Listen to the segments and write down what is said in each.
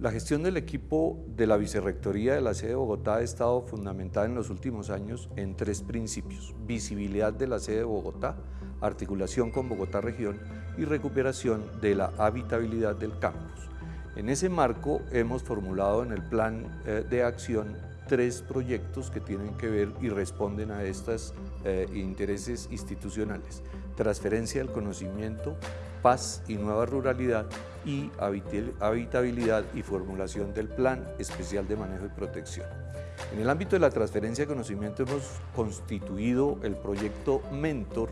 La gestión del equipo de la Vicerrectoría de la sede de Bogotá ha estado fundamentada en los últimos años en tres principios. Visibilidad de la sede de Bogotá, articulación con Bogotá Región y recuperación de la habitabilidad del campus. En ese marco hemos formulado en el plan eh, de acción tres proyectos que tienen que ver y responden a estos eh, intereses institucionales. Transferencia del conocimiento, paz y nueva ruralidad y habitabilidad y formulación del Plan Especial de Manejo y Protección. En el ámbito de la transferencia de conocimiento hemos constituido el proyecto Mentor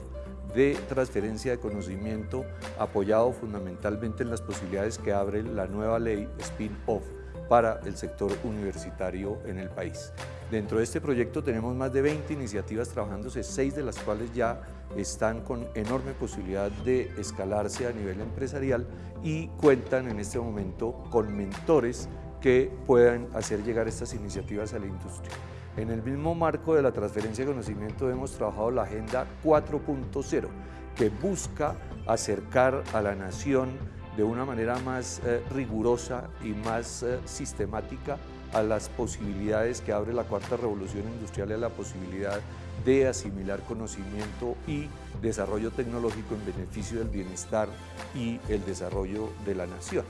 de transferencia de conocimiento apoyado fundamentalmente en las posibilidades que abre la nueva ley spin-off para el sector universitario en el país. Dentro de este proyecto tenemos más de 20 iniciativas trabajándose, seis de las cuales ya están con enorme posibilidad de escalarse a nivel empresarial y cuentan en este momento con mentores que puedan hacer llegar estas iniciativas a la industria. En el mismo marco de la transferencia de conocimiento hemos trabajado la Agenda 4.0, que busca acercar a la nación de una manera más eh, rigurosa y más eh, sistemática a las posibilidades que abre la cuarta revolución industrial y a la posibilidad de asimilar conocimiento y desarrollo tecnológico en beneficio del bienestar y el desarrollo de la nación.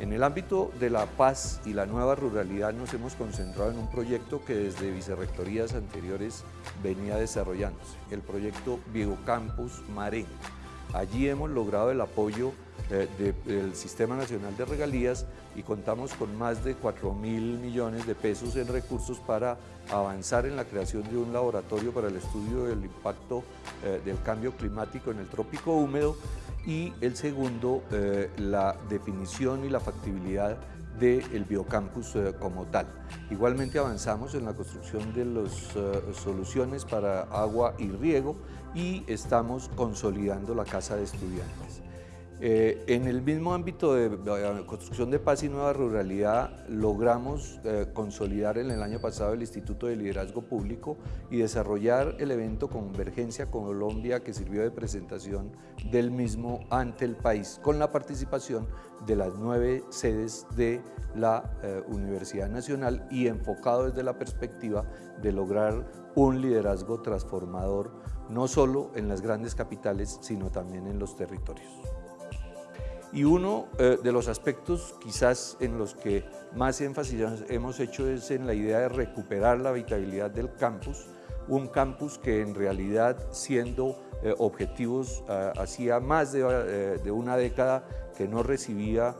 En el ámbito de la paz y la nueva ruralidad nos hemos concentrado en un proyecto que desde vicerrectorías anteriores venía desarrollándose, el proyecto Campus Marén. Allí hemos logrado el apoyo eh, del Sistema Nacional de Regalías y contamos con más de 4 mil millones de pesos en recursos para avanzar en la creación de un laboratorio para el estudio del impacto eh, del cambio climático en el trópico húmedo y el segundo, eh, la definición y la factibilidad del biocampus como tal. Igualmente avanzamos en la construcción de las soluciones para agua y riego y estamos consolidando la casa de estudiantes. Eh, en el mismo ámbito de, construcción de paz y nueva ruralidad logramos eh, consolidar en el año pasado el Instituto de Liderazgo Público y desarrollar el evento Convergencia Colombia que sirvió de presentación del mismo ante el país con la participación de las nueve sedes de la eh, Universidad Nacional y enfocado desde la perspectiva de lograr un liderazgo transformador no solo en las grandes capitales sino también en los territorios. Y uno eh, de los aspectos quizás en los que más énfasis hemos hecho es en la idea de recuperar la habitabilidad del campus, un campus que en realidad siendo eh, objetivos eh, hacía más de, una década que no recibía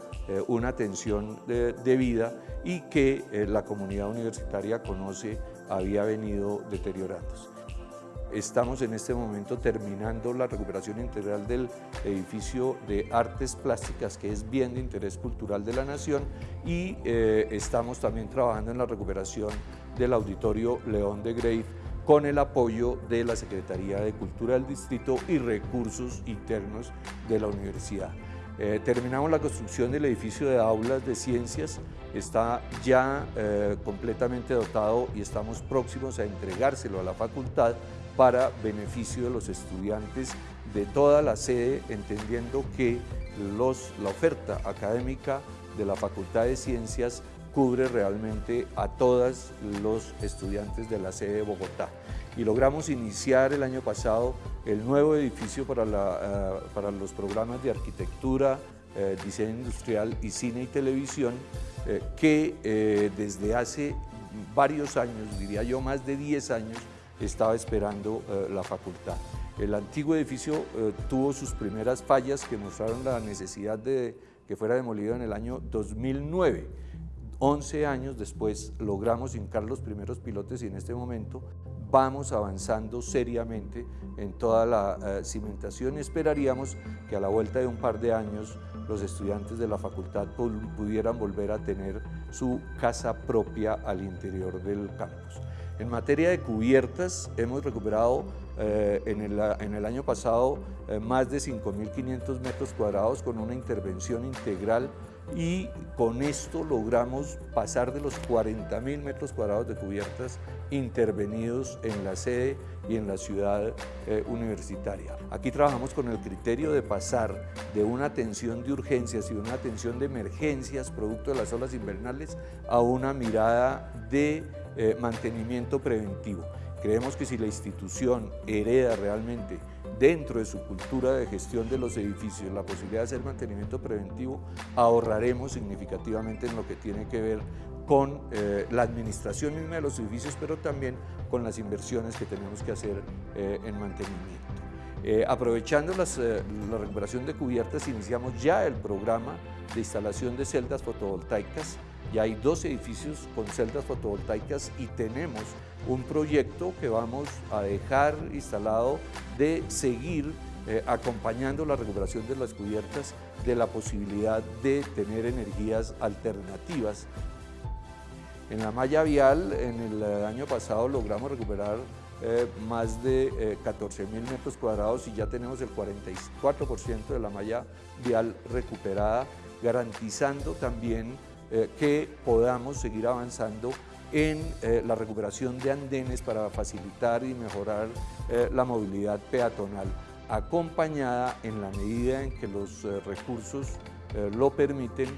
una atención debida y que la comunidad universitaria conoce había venido deteriorándose. Estamos en este momento terminando la recuperación integral del edificio de artes plásticas, que es bien de interés cultural de la nación, y eh, estamos también trabajando en la recuperación del auditorio León de Grey con el apoyo de la Secretaría de Cultura del Distrito y recursos internos de la universidad. Eh, terminamos la construcción del edificio de aulas de ciencias, está ya eh, completamente dotado y estamos próximos a entregárselo a la facultad para beneficio de los estudiantes de toda la sede, entendiendo que la oferta académica de la Facultad de Ciencias cubre realmente a todos los estudiantes de la sede de Bogotá. Y logramos iniciar el año pasado el nuevo edificio para, eh, para los programas de arquitectura, eh, diseño industrial y cine y televisión, eh, que desde hace varios años, diría yo más de 10 años, estaba esperando la facultad. El antiguo edificio tuvo sus primeras fallas que mostraron la necesidad de que fuera demolido en el año 2009. 11 años después logramos hincar los primeros pilotes y en este momento vamos avanzando seriamente en toda la eh, cimentación y esperaríamos que a la vuelta de un par de años los estudiantes de la facultad pudieran volver a tener su casa propia al interior del campus. En materia de cubiertas, hemos recuperado eh, en, el, año pasado eh, más de 5.500 metros cuadrados con una intervención integral y con esto logramos pasar de los 40.000 metros cuadrados de cubiertas intervenidos en la sede y en la ciudad eh, universitaria. Aquí trabajamos con el criterio de pasar de una atención de urgencias y una atención de emergencias producto de las olas invernales a una mirada de eh, mantenimiento preventivo. Creemos que si la institución hereda realmente dentro de su cultura de gestión de los edificios la posibilidad de hacer mantenimiento preventivo, ahorraremos significativamente en lo que tiene que ver con eh, la administración misma de los edificios, pero también con las inversiones que tenemos que hacer eh, en mantenimiento. Eh, aprovechando la recuperación de cubiertas, iniciamos ya el programa de instalación de celdas fotovoltaicas. Ya hay dos edificios con celdas fotovoltaicas y tenemos un proyecto que vamos a dejar instalado de seguir acompañando la recuperación de las cubiertas de la posibilidad de tener energías alternativas. En la malla vial, en el eh, año pasado logramos recuperar eh, más de 14 eh, mil metros cuadrados y ya tenemos el 44% de la malla vial recuperada, garantizando también que podamos seguir avanzando en la recuperación de andenes para facilitar y mejorar la movilidad peatonal, acompañada en la medida en que los recursos lo permiten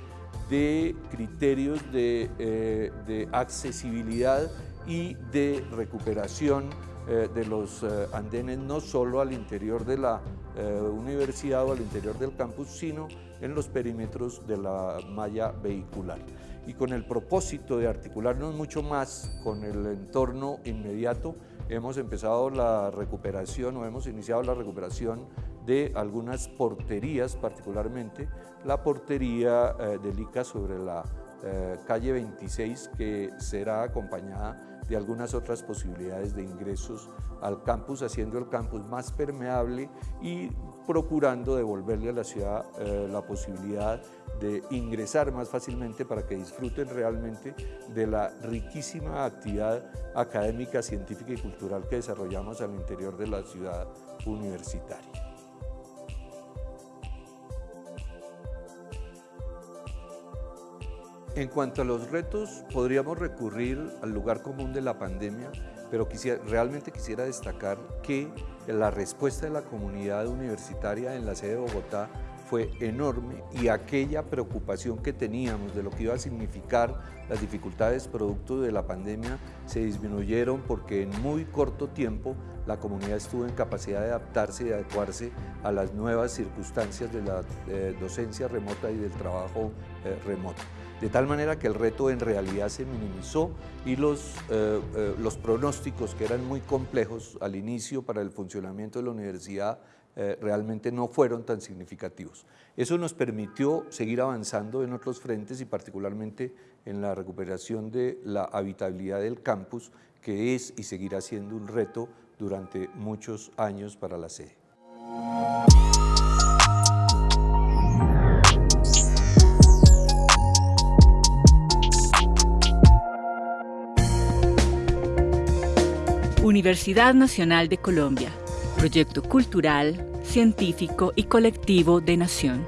de criterios eh, de, accesibilidad y de recuperación eh, de los eh, andenes no solo al interior de la universidad o al interior del campus, sino en los perímetros de la malla vehicular. Y con el propósito de articularnos mucho más con el entorno inmediato, hemos empezado la recuperación o hemos iniciado la recuperación de algunas porterías, particularmente la portería eh, del ICA sobre la eh, calle 26 que será acompañada de algunas otras posibilidades de ingresos al campus, haciendo el campus más permeable y procurando devolverle a la ciudad eh, la posibilidad de ingresar más fácilmente para que disfruten realmente de la riquísima actividad académica, científica y cultural que desarrollamos al interior de la ciudad universitaria. En cuanto a los retos, podríamos recurrir al lugar común de la pandemia, pero realmente quisiera destacar que la respuesta de la comunidad universitaria en la sede de Bogotá fue enorme y aquella preocupación que teníamos de lo que iba a significar las dificultades producto de la pandemia se disminuyeron porque en muy corto tiempo la comunidad estuvo en capacidad de adaptarse y adecuarse a las nuevas circunstancias de la eh, docencia remota y del trabajo eh, remoto. De tal manera que el reto en realidad se minimizó y los, eh, los pronósticos que eran muy complejos al inicio para el funcionamiento de la universidad eh, realmente no fueron tan significativos. Eso nos permitió seguir avanzando en otros frentes y particularmente en la recuperación de la habitabilidad del campus, que es y seguirá siendo un reto durante muchos años para la sede. Universidad Nacional de Colombia, proyecto cultural, científico y colectivo de nación.